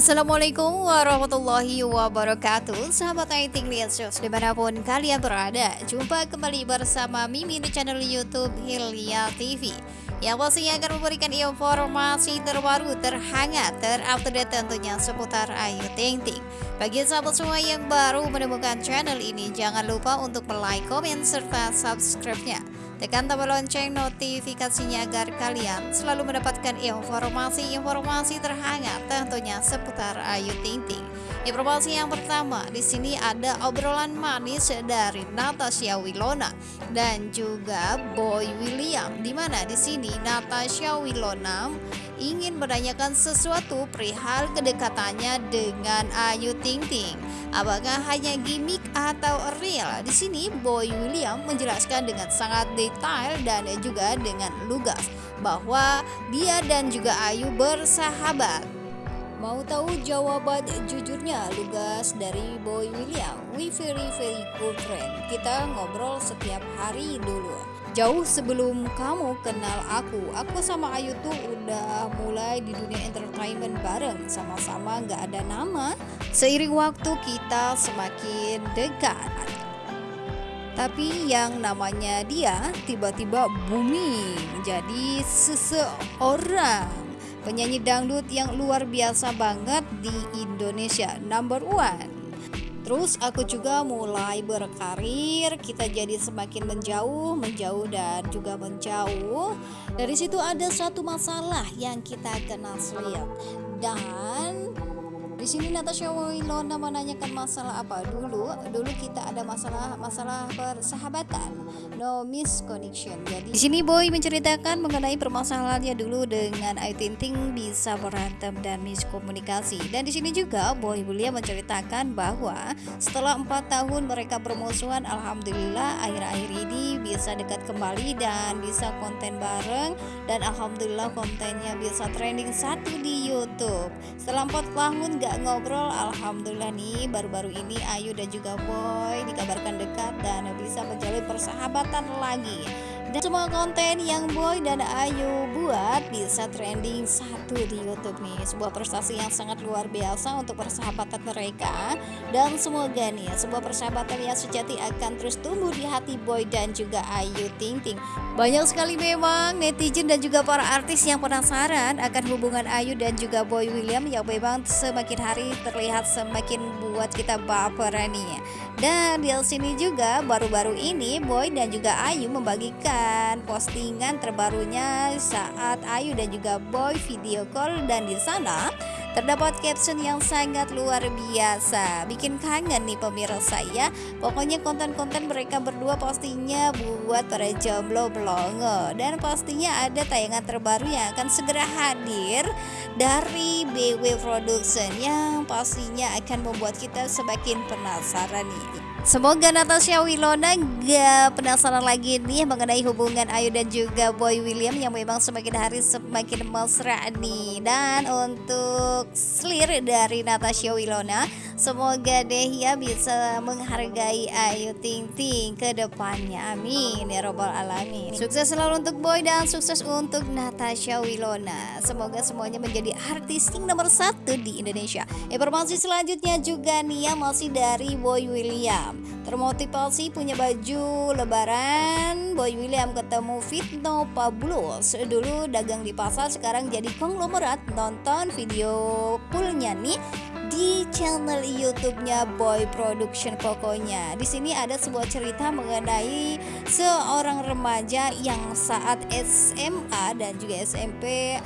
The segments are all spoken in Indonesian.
Assalamualaikum warahmatullahi wabarakatuh. Sahabat Aiting Shows di mana pun kalian berada Jumpa kembali bersama Mimi di channel Youtube Hilya TV Yang pastinya akan memberikan informasi terbaru, terhangat, terupdate tentunya seputar Ayu Ting Ting. Bagi sahabat semua yang baru menemukan channel ini Jangan lupa untuk like, komen, serta subscribe-nya Tekan tombol lonceng notifikasinya agar kalian selalu mendapatkan informasi-informasi terhangat tentunya seputar Ayu Ting Ting. Informasi yang pertama, di sini ada obrolan manis dari Natasha Wilona dan juga Boy William. Di mana di sini Natasha Wilona ingin menanyakan sesuatu perihal kedekatannya dengan Ayu Ting Ting. Apakah hanya gimmick atau real? Di sini Boy William menjelaskan dengan sangat detail dan juga dengan lugas bahwa dia dan juga Ayu bersahabat. Mau tahu jawaban jujurnya lugas dari Boy William? We very very good friend. Kita ngobrol setiap hari dulu. Jauh sebelum kamu kenal aku, aku sama Ayu tuh udah mulai di dunia entertainment bareng. Sama-sama gak ada nama. Seiring waktu kita semakin dekat. Tapi yang namanya dia tiba-tiba booming jadi seseorang. Penyanyi dangdut yang luar biasa banget di Indonesia number one Terus aku juga mulai berkarir, kita jadi semakin menjauh, menjauh dan juga menjauh. Dari situ ada suatu masalah yang kita kenal selip dan di sini Natasha Wilona menanyakan masalah apa dulu? Dulu kita ada masalah masalah persahabatan, no misconnection. Jadi di sini Boy menceritakan mengenai permasalahannya dulu dengan Ayu Ting Ting bisa berantem dan miskomunikasi. Dan di sini juga Boy William menceritakan bahwa setelah empat tahun mereka bermusuhan, alhamdulillah akhir-akhir ini bisa dekat kembali dan bisa konten bareng dan alhamdulillah kontennya bisa trending satu di YouTube. Setelah empat tahun gak ngobrol Alhamdulillah nih baru-baru ini Ayu dan juga Boy dikabarkan dekat dan bisa menjalin persahabatan lagi dan semua konten yang Boy dan Ayu buat bisa trending satu di Youtube nih. Sebuah prestasi yang sangat luar biasa untuk persahabatan mereka. Dan semoga nih sebuah persahabatan yang sejati akan terus tumbuh di hati Boy dan juga Ayu Ting Ting. Banyak sekali memang netizen dan juga para artis yang penasaran akan hubungan Ayu dan juga Boy William Yang memang semakin hari terlihat semakin buat kita baperan nih. Dan di sini juga baru-baru ini Boy dan juga Ayu membagikan postingan terbarunya saat Ayu dan juga Boy video call. Dan di sana terdapat caption yang sangat luar biasa. Bikin kangen nih pemirsa ya. Pokoknya konten-konten mereka berdua pastinya buat para jomblo blongo. Dan pastinya ada tayangan terbaru yang akan segera hadir dari BW Production yang pastinya akan membuat kita semakin penasaran nih Semoga Natasha Wilona gak penasaran lagi nih mengenai hubungan Ayu dan juga Boy William yang memang semakin hari semakin mesra nih. Dan untuk slir dari Natasha Wilona Semoga deh ya bisa menghargai Ayu Ting Ting ke depannya. Amin ya robbal alamin. Sukses selalu untuk Boy dan sukses untuk Natasha Wilona. Semoga semuanya menjadi artis yang nomor satu di Indonesia. Informasi selanjutnya juga nih ya masih dari Boy William. Termotivasi punya baju lebaran Boy William ketemu Fitno Pablos Dulu dagang di pasar sekarang jadi konglomerat. Nonton video poolnya nih di channel YouTube-nya Boy Production pokoknya. Di sini ada sebuah cerita mengenai seorang remaja yang saat SMA dan juga SMP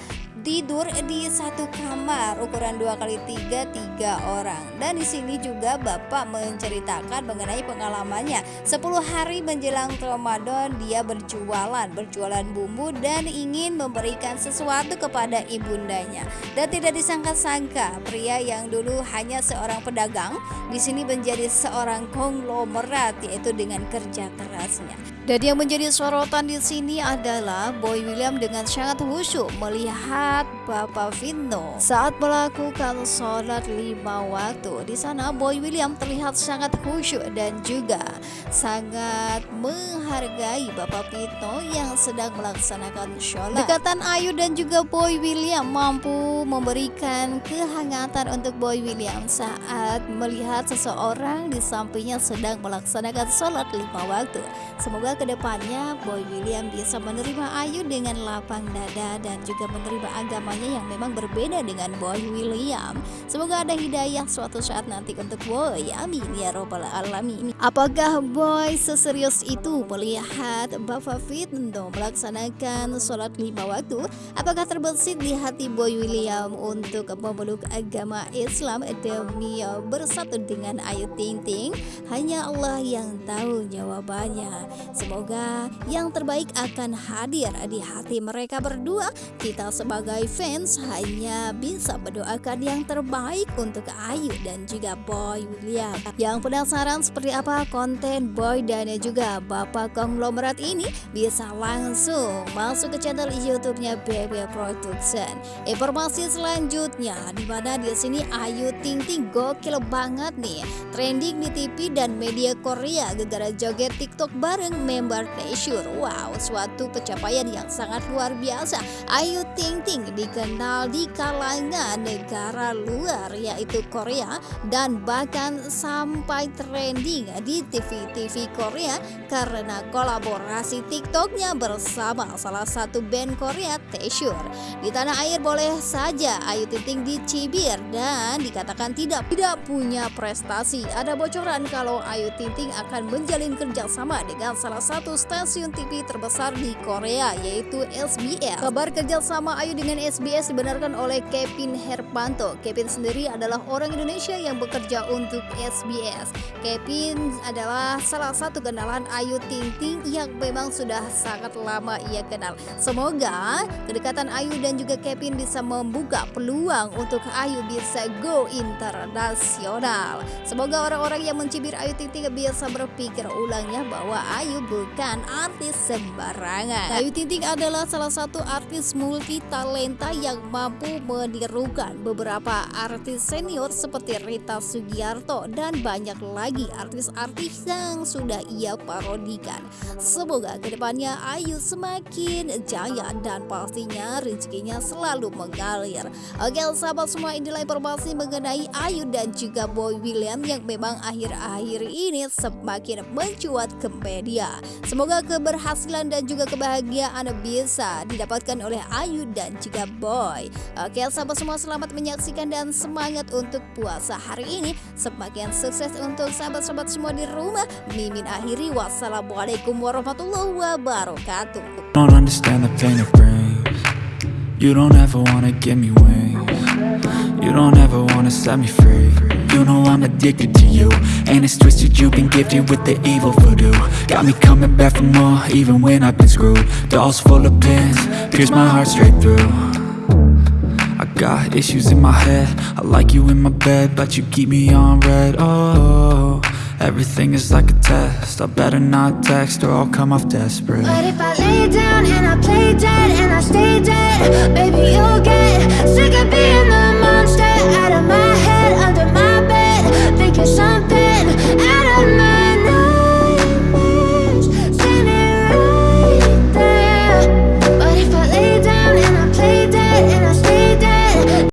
tidur di satu kamar ukuran 2 kali 3 tiga orang. Dan di sini juga Bapak menceritakan mengenai pengalamannya. 10 hari menjelang Ramadan dia berjualan berjualan bumbu dan ingin memberikan sesuatu kepada ibundanya. Dan tidak disangka-sangka pria yang dulu hanya seorang pedagang di sini menjadi seorang konglomerat yaitu dengan kerja kerasnya. Dan yang menjadi sorotan di sini adalah Boy William dengan sangat khusyuk melihat terlihat Bapak Vino saat melakukan sholat lima waktu. Di sana Boy William terlihat sangat khusyuk dan juga sangat menghargai Bapak Vino yang sedang melaksanakan sholat. Dekatan Ayu dan juga Boy William mampu memberikan kehangatan untuk Boy William saat melihat seseorang di sampingnya sedang melaksanakan sholat lima waktu. Semoga ke depannya Boy William bisa menerima Ayu dengan lapang dada dan juga menerima agamanya yang memang berbeda dengan Boy William. Semoga ada hidayah suatu saat nanti untuk Boy. Amin ya robbal alamin. Apakah Boy seserius itu melihat Bapak Fitno melaksanakan sholat lima waktu? Apakah terbesit di hati Boy William untuk memeluk agama Islam demi bersatu dengan Ayu Ting Ting? Hanya Allah yang tahu jawabannya. Semoga yang terbaik akan hadir di hati mereka berdua. Kita sebagai fans hanya bisa mendoakan yang terbaik untuk Ayu dan juga Boy William. Yang penasaran seperti apa konten Boy dan juga Bapak konglomerat ini bisa langsung masuk ke channel YouTube-nya BB Production. Informasi selanjutnya di mana di sini Ayu Ting Ting gokil banget nih, trending di TV dan media Korea gara-gara joget TikTok bareng member Treasure. Wow, suatu pencapaian yang sangat luar biasa. Ayu Ting Ting dikenal di kalangan negara luar yaitu Korea dan bahkan sampai trending di TV-TV Korea karena kolaborasi TikToknya bersama salah satu band Korea Treasure. Di tanah air boleh saja Ayu Ting dicibir dan dikatakan tidak tidak punya prestasi. Ada bocoran kalau Ayu Ting akan menjalin kerjasama dengan salah satu stasiun TV terbesar di Korea yaitu SBS. Kabar kerjasama Ayu dengan SBS dibenarkan oleh Kevin Herpanto. Kevin sendiri adalah orang Indonesia yang bekerja untuk SBS. Kevin adalah salah satu kenalan Ayu Ting Ting yang memang sudah sangat lama ia kenal. Semoga kedekatan Ayu dan juga Kevin bisa membuka peluang untuk Ayu bisa go internasional. Semoga orang-orang yang mencibir Ayu Ting Ting bisa berpikir ulangnya bahwa Ayu bukan artis sembarangan. Ayu Ting Ting adalah salah satu artis multi talenta yang mampu menirukan beberapa artis senior seperti Rita Sugiarto dan banyak lagi artis-artis yang sudah ia parodikan. Semoga ke depannya Ayu semakin jaya dan pastinya rezekinya selalu mengalir. Oke sahabat semua inilah informasi mengenai Ayu dan juga Boy William yang memang akhir-akhir ini semakin mencuat ke media. Semoga keberhasilan dan juga kebahagiaan bisa didapatkan oleh Ayu dan juga Boy. Oke sahabat semua selamat menyaksikan dan semangat untuk puasa hari ini. Semakin sukses untuk sahabat-sahabat semua di rumah. Mimin akhiri wassalamualaikum warahmatullahi wabarakatuh. Don't understand the pain it brings. You don't ever wanna give me wings. You don't ever wanna set me free. You know I'm addicted to you And it's twisted, you've been gifted with the evil voodoo Got me coming back for more, even when I've been screwed Dolls full of pins, pierce my heart straight through. I got issues in my head. I like you in my bed, but you keep me on red. Oh, everything is like a test. I better not text or I'll come off desperate. But if I lay down and I play dead and I stay dead